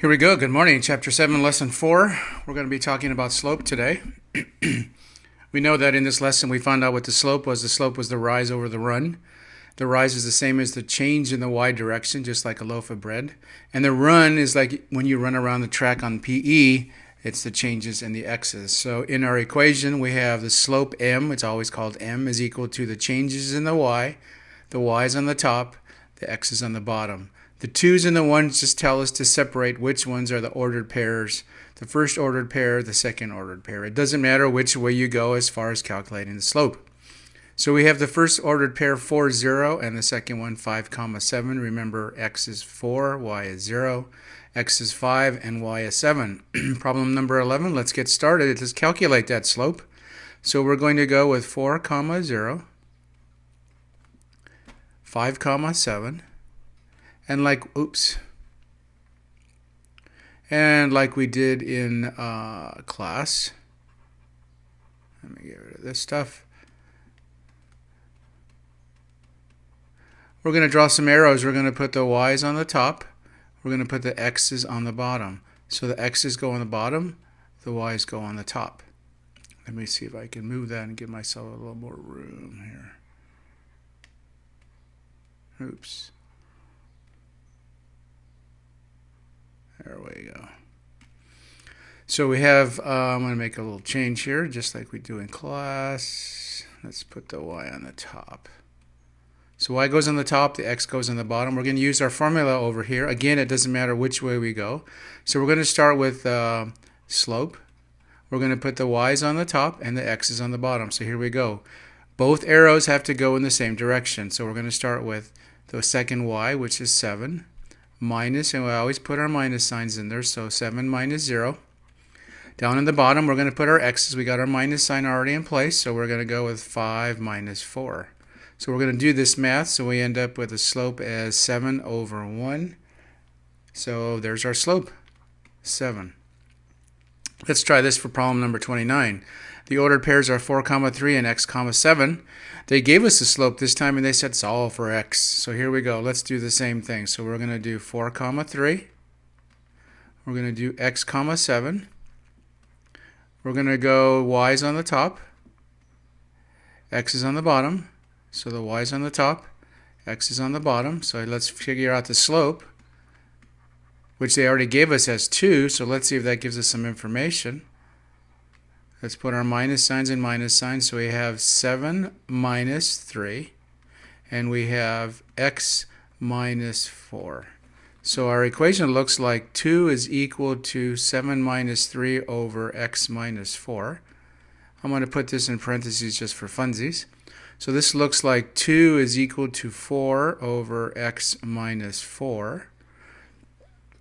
Here we go. Good morning. Chapter 7, Lesson 4. We're going to be talking about slope today. we know that in this lesson we found out what the slope was. The slope was the rise over the run. The rise is the same as the change in the y direction, just like a loaf of bread. And the run is like when you run around the track on PE, it's the changes in the x's. So in our equation, we have the slope m, it's always called m, is equal to the changes in the y. The y is on the top, the x's on the bottom. The twos and the ones just tell us to separate which ones are the ordered pairs. The first ordered pair, the second ordered pair. It doesn't matter which way you go as far as calculating the slope. So we have the first ordered pair 4, 0, and the second one 5, comma 7. Remember, x is 4, y is 0, x is 5, and y is 7. Problem number 11, let's get started. Let's calculate that slope. So we're going to go with 4, comma 0, 5, comma 7, and like oops. And like we did in uh, class. Let me get rid of this stuff. We're going to draw some arrows. We're going to put the y's on the top. We're going to put the x's on the bottom. So the x's go on the bottom the y's go on the top. Let me see if I can move that and give myself a little more room here oops There we go. So we have, uh, I'm going to make a little change here, just like we do in class. Let's put the y on the top. So y goes on the top, the x goes on the bottom. We're going to use our formula over here. Again, it doesn't matter which way we go. So we're going to start with uh, slope. We're going to put the y's on the top and the x's on the bottom. So here we go. Both arrows have to go in the same direction. So we're going to start with the second y, which is 7 minus, and we always put our minus signs in there, so 7 minus 0. Down in the bottom, we're going to put our x's. We got our minus sign already in place, so we're going to go with 5 minus 4. So we're going to do this math, so we end up with a slope as 7 over 1. So there's our slope, 7. Let's try this for problem number 29. The ordered pairs are 4 comma 3 and x comma 7. They gave us the slope this time and they said solve for x. So here we go. Let's do the same thing. So we're going to do 4 comma 3. We're going to do x comma 7. We're going to go y's on the top. x is on the bottom. So the y is on the top. x is on the bottom. So let's figure out the slope which they already gave us as 2, so let's see if that gives us some information. Let's put our minus signs and minus signs. So we have 7 minus 3, and we have x minus 4. So our equation looks like 2 is equal to 7 minus 3 over x minus 4. I'm going to put this in parentheses just for funsies. So this looks like 2 is equal to 4 over x minus 4.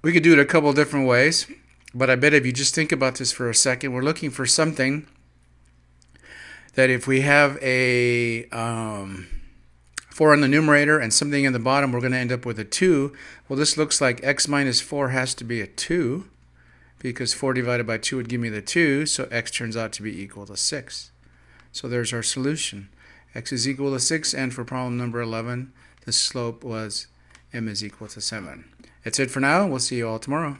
We could do it a couple different ways. But I bet if you just think about this for a second, we're looking for something that if we have a um, 4 in the numerator and something in the bottom, we're going to end up with a 2. Well, this looks like x minus 4 has to be a 2 because 4 divided by 2 would give me the 2, so x turns out to be equal to 6. So there's our solution. x is equal to 6, and for problem number 11, the slope was m is equal to 7. That's it for now. We'll see you all tomorrow.